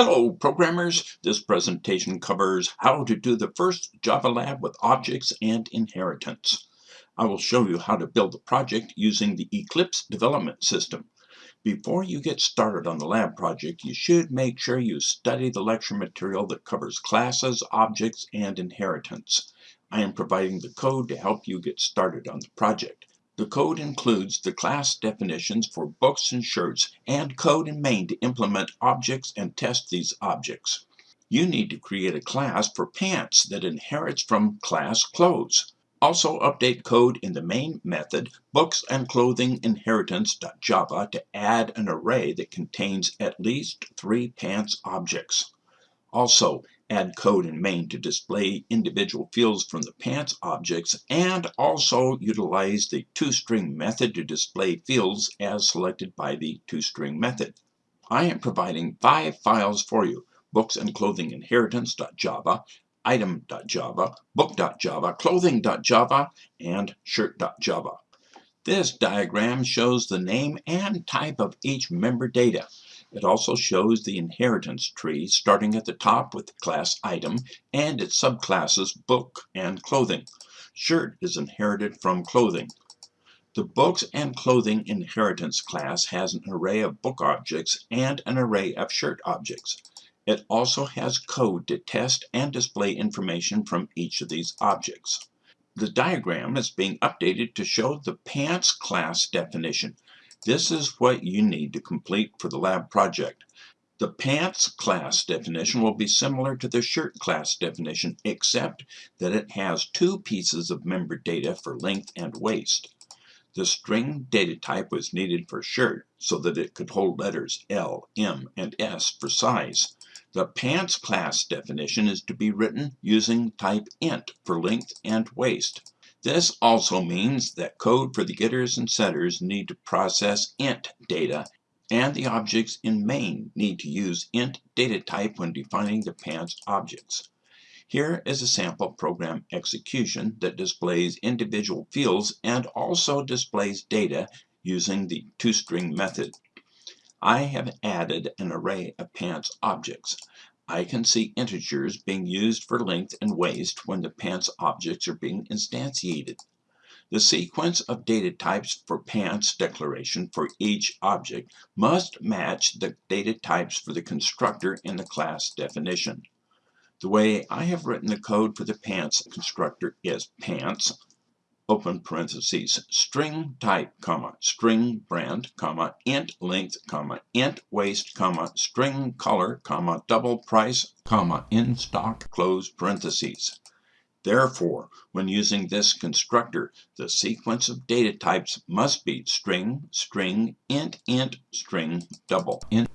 Hello programmers, this presentation covers how to do the first Java lab with objects and inheritance. I will show you how to build the project using the Eclipse development system. Before you get started on the lab project, you should make sure you study the lecture material that covers classes, objects, and inheritance. I am providing the code to help you get started on the project. The code includes the class definitions for books and shirts and code in main to implement objects and test these objects. You need to create a class for pants that inherits from class clothes. Also update code in the main method books and clothing inheritance.java to add an array that contains at least three pants objects. Also, add code in main to display individual fields from the pants objects and also utilize the toString method to display fields as selected by the toString method. I am providing five files for you, books and clothing inheritance.java, item.java, book.java, clothing.java, and shirt.java. This diagram shows the name and type of each member data. It also shows the inheritance tree starting at the top with the class item and its subclasses book and clothing. Shirt is inherited from clothing. The books and clothing inheritance class has an array of book objects and an array of shirt objects. It also has code to test and display information from each of these objects. The diagram is being updated to show the pants class definition. This is what you need to complete for the lab project. The pants class definition will be similar to the shirt class definition, except that it has two pieces of member data for length and waist. The string data type was needed for shirt so that it could hold letters L, M, and S for size. The pants class definition is to be written using type int for length and waist. This also means that code for the getters and setters need to process int data and the objects in main need to use int data type when defining the pants objects. Here is a sample program execution that displays individual fields and also displays data using the toString method. I have added an array of pants objects. I can see integers being used for length and waist when the pants objects are being instantiated. The sequence of data types for pants declaration for each object must match the data types for the constructor in the class definition. The way I have written the code for the pants constructor is pants open parentheses, string type, comma, string brand, comma, int length, comma, int waist, comma, string color, comma, double price, comma, in stock, close parentheses. Therefore, when using this constructor, the sequence of data types must be string, string, int, int, string, double, int.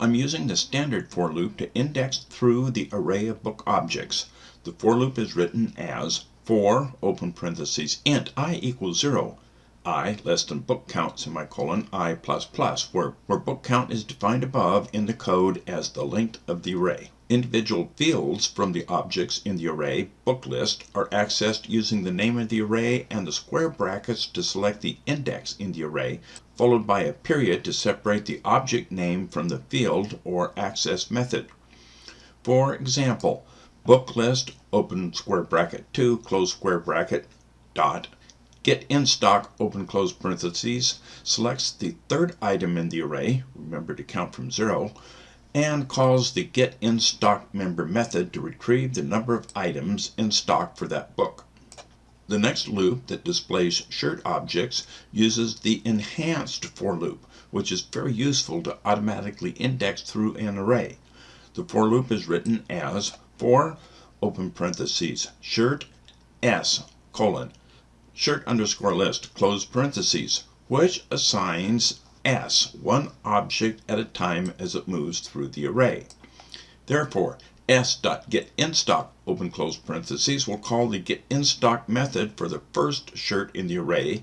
I'm using the standard for loop to index through the array of book objects. The for loop is written as for open parentheses int i equals 0 i less than book count semicolon i plus plus where, where book count is defined above in the code as the length of the array. Individual fields from the objects in the array book list are accessed using the name of the array and the square brackets to select the index in the array, followed by a period to separate the object name from the field or access method. For example, book list open square bracket 2 close square bracket dot get in stock open close parentheses selects the third item in the array remember to count from 0 and calls the get in stock member method to retrieve the number of items in stock for that book. The next loop that displays shirt objects uses the enhanced for loop, which is very useful to automatically index through an array. The for loop is written as for open parentheses shirt s colon shirt underscore list close parentheses, which assigns s, one object at a time as it moves through the array. Therefore, s.getInStock open close parentheses will call the getInStock method for the first shirt in the array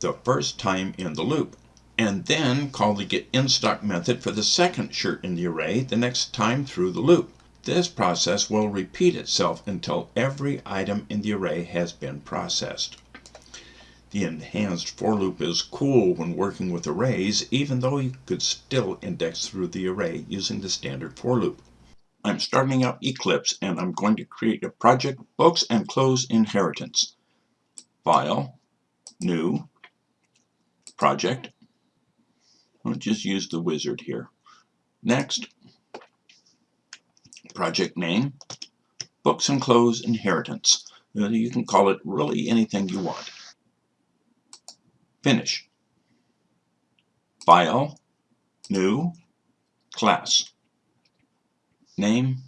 the first time in the loop, and then call the getInStock method for the second shirt in the array the next time through the loop. This process will repeat itself until every item in the array has been processed. The enhanced for loop is cool when working with arrays, even though you could still index through the array using the standard for loop. I'm starting up Eclipse and I'm going to create a project Books and Clothes Inheritance. File, New, Project. I'll just use the wizard here. Next, project name, Books and Clothes Inheritance. Uh, you can call it really anything you want. Finish. File, New, Class. Name,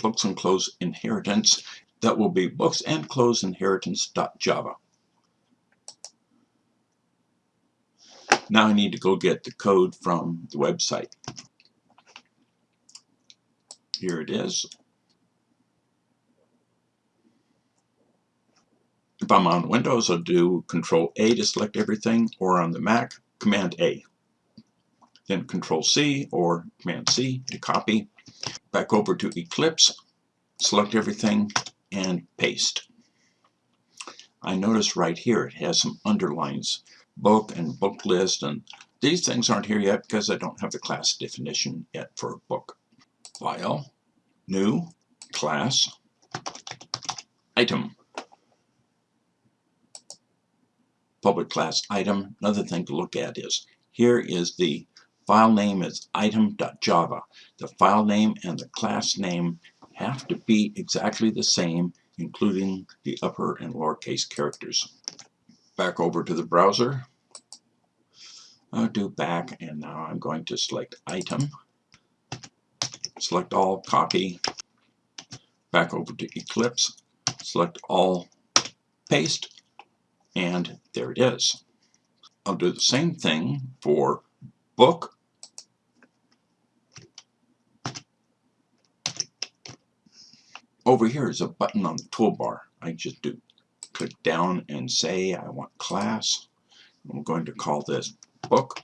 Books and Clothes Inheritance. That will be Books and Clothes Inheritance.java. Now I need to go get the code from the website. Here it is. If I'm on Windows, I'll do Control A to select everything, or on the Mac, Command A. Then Control C or Command C to copy. Back over to Eclipse, select everything, and paste. I notice right here it has some underlines, book and book list, and these things aren't here yet because I don't have the class definition yet for a book. File, New, Class, Item. public class item. Another thing to look at is here is the file name is item.java. The file name and the class name have to be exactly the same, including the upper and lowercase characters. Back over to the browser. I'll do back, and now I'm going to select item. Select all, copy. Back over to Eclipse. Select all, paste and there it is. I'll do the same thing for book. Over here is a button on the toolbar. I just do click down and say I want class. I'm going to call this book.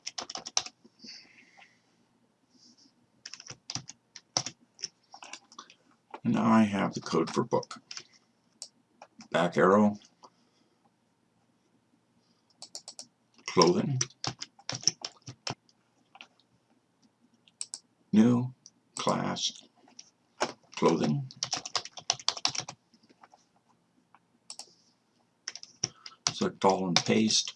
And now I have the code for book. Back arrow, clothing, new class clothing, select all and paste,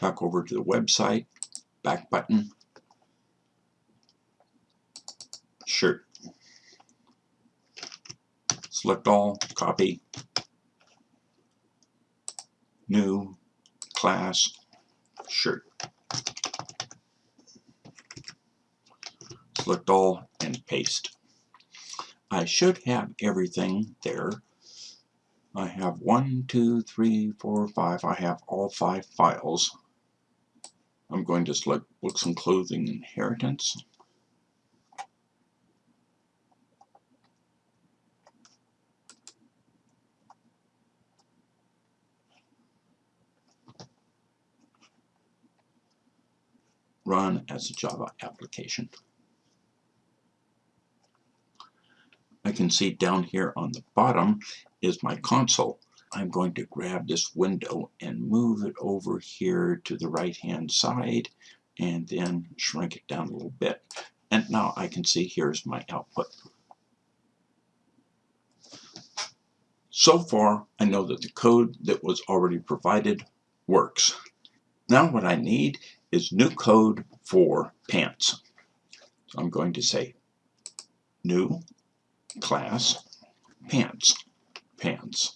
back over to the website, back button, shirt, select all, copy, new class shirt. Select all and paste. I should have everything there. I have one, two, three, four, five. I have all five files. I'm going to select Books and Clothing Inheritance. run as a Java application. I can see down here on the bottom is my console. I'm going to grab this window and move it over here to the right hand side and then shrink it down a little bit. And now I can see here's my output. So far, I know that the code that was already provided works. Now what I need is new code for pants. So I'm going to say new class pants. Pants.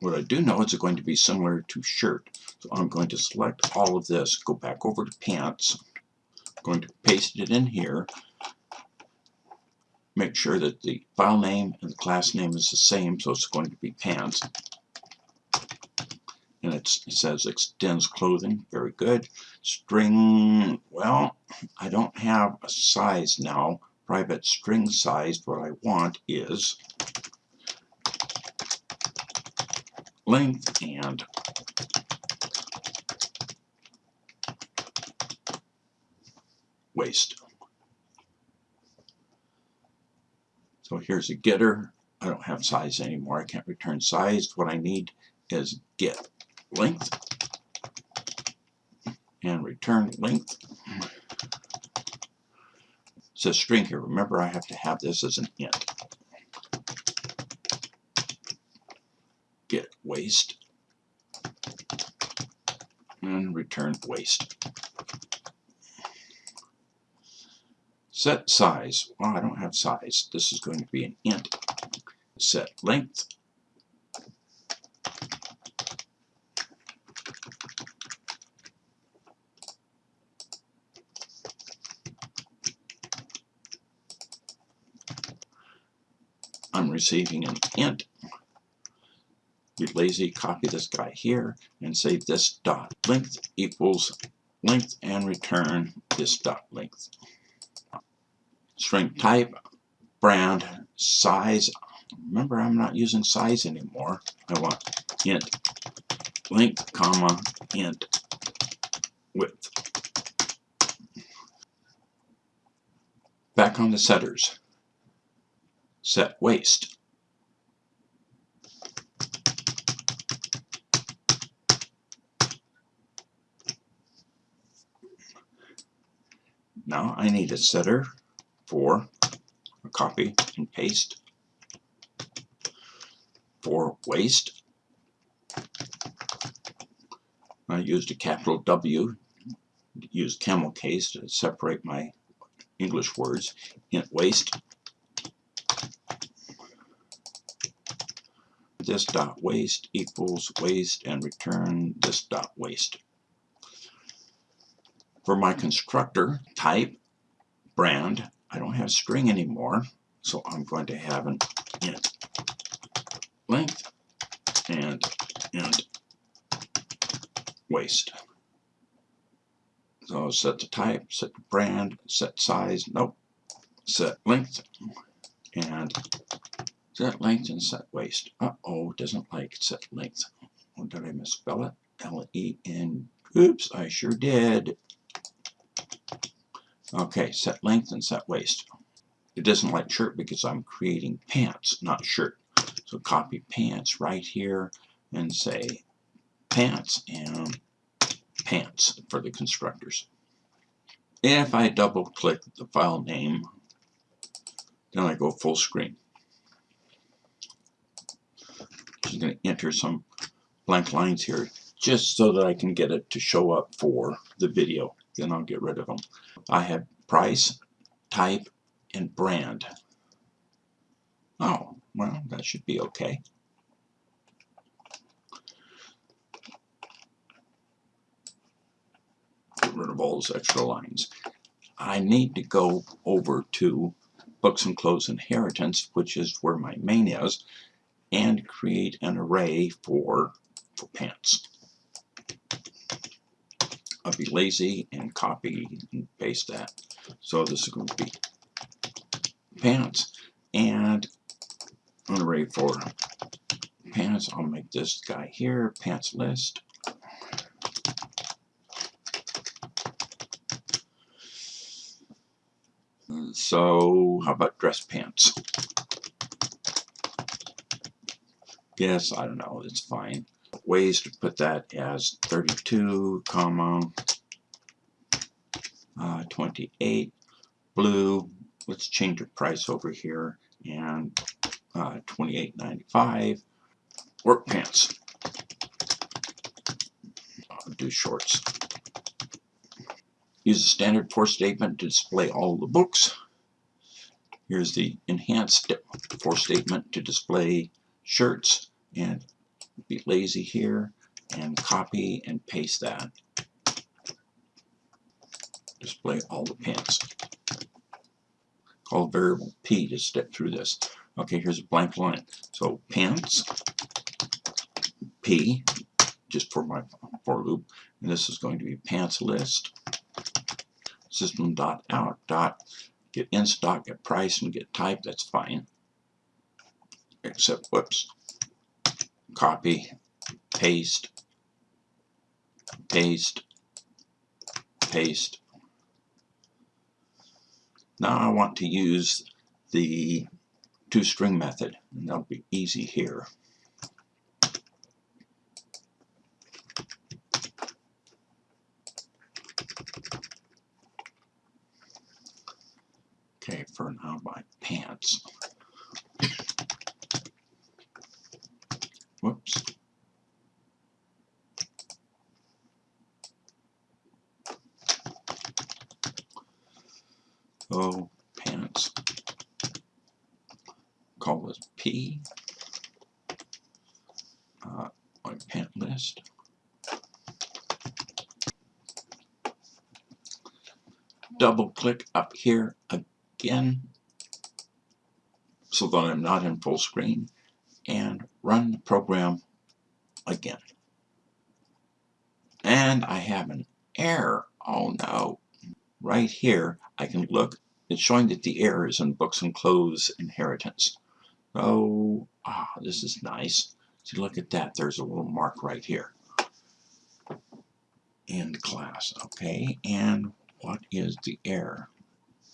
What I do know is it's going to be similar to shirt. So I'm going to select all of this, go back over to pants, I'm going to paste it in here, make sure that the file name and the class name is the same, so it's going to be pants and it says extends clothing very good string well I don't have a size now private string sized, what I want is length and waist. So here's a getter. I don't have size anymore. I can't return size. What I need is get length and return length. It says string here. Remember, I have to have this as an int. Get waist and return waist. Set size. Well, I don't have size. This is going to be an int. Set length. Receiving an int. Be lazy, copy this guy here and say this dot length equals length and return this dot length. String type, brand, size. Remember, I'm not using size anymore. I want int length, comma, int width. Back on the setters. Set waist. Now I need a setter for a copy and paste for waist. I used a capital W, used camel case to separate my English words. Int waist. This dot waist equals waist and return this dot waist. For my constructor type, brand, I don't have string anymore, so I'm going to have an int length and int waist. So set the type, set the brand, set size, nope, set length, and set length and set waist. Uh-oh, doesn't like set length. Oh, did I misspell it? L-E-N, oops, I sure did. Okay, set length and set waist. It doesn't like shirt because I'm creating pants, not shirt. So copy pants right here and say pants and pants for the constructors. If I double click the file name, then I go full screen. Just going to enter some blank lines here just so that I can get it to show up for the video. Then I'll get rid of them. I have price, type, and brand. Oh, well, that should be okay. Get rid of all those extra lines. I need to go over to Books and Clothes Inheritance, which is where my main is, and create an array for, for pants. I'll be lazy and copy and paste that. So this is going to be pants and an array for pants. I'll make this guy here, pants list. So how about dress pants? Yes, I don't know, it's fine. Ways to put that as 32, comma, uh, 28, blue, let's change the price over here, and uh, 28.95. Work pants. I'll do shorts. Use a standard for statement to display all the books. Here's the enhanced for statement to display shirts and be lazy here and copy and paste that. Display all the pants. Call variable P to step through this. Okay, here's a blank line. So pants, P, just for my for loop, and this is going to be pants list, system dot out dot get in stock, get price, and get type. That's fine. Except whoops, copy, paste, paste, paste. Now I want to use the toString method, and that'll be easy here. Okay, for now my pants. Oh, pants. Call this P. Uh, my pant list. Double click up here again so that I'm not in full screen and run the program again. And I have an error. Oh no. Right here, I can look. It's showing that the error is in books and clothes inheritance. Oh, ah, this is nice. See, look at that. There's a little mark right here. End class. Okay, and what is the heir?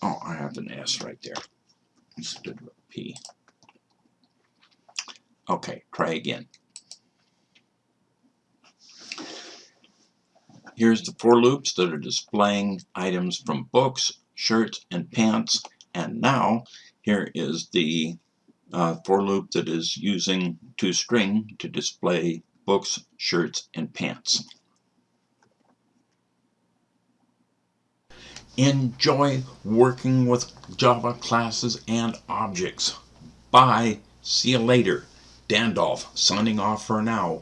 Oh, I have an S right there instead of a P. Okay, try again. Here's the for loops that are displaying items from books, shirts, and pants. And now here is the uh, for loop that is using toString to display books, shirts, and pants. Enjoy working with Java classes and objects. Bye. See you later. Dandolf signing off for now.